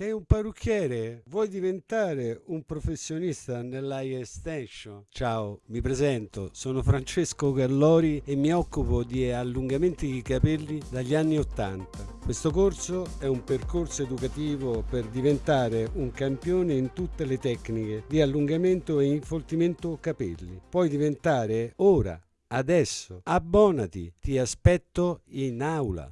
Sei un parrucchiere? Vuoi diventare un professionista nell'eye extension? Ciao, mi presento, sono Francesco Gallori e mi occupo di allungamenti di capelli dagli anni 80. Questo corso è un percorso educativo per diventare un campione in tutte le tecniche di allungamento e infoltimento capelli. Puoi diventare ora, adesso. Abbonati, ti aspetto in aula.